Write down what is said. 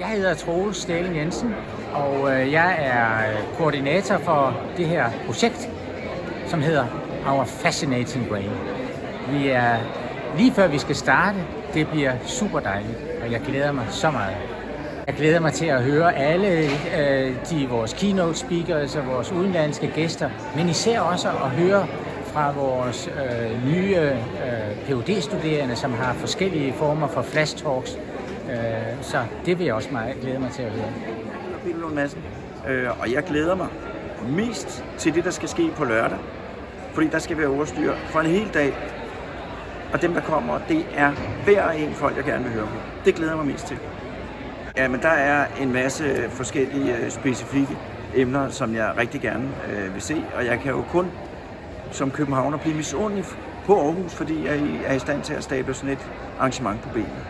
Jeg hedder Troels Stæling Jensen, og øh, jeg er øh, koordinator for det her projekt, som hedder Our Fascinating Brain. Vi er lige før vi skal starte. Det bliver super dejligt, og jeg glæder mig så meget. Jeg glæder mig til at høre alle øh, de vores keynote speakers og vores udenlandske gæster, men især også at høre fra vores øh, nye øh, phd studerende som har forskellige former for flash talks. Øh, så det vil jeg også meget glæde mig til at høre. Peter Lund Madsen, øh, og jeg glæder mig mest til det, der skal ske på lørdag, fordi der skal være overstyr for en hel dag. Og dem, der kommer, det er hver en folk, jeg gerne vil høre på. Det glæder jeg mig mest til. Ja, men der er en masse øh, forskellige øh, specifikke emner, som jeg rigtig gerne øh, vil se, og jeg kan jo kun som københavner blive misundelig på Aarhus, fordi jeg er i stand til at stable sådan et arrangement på benene.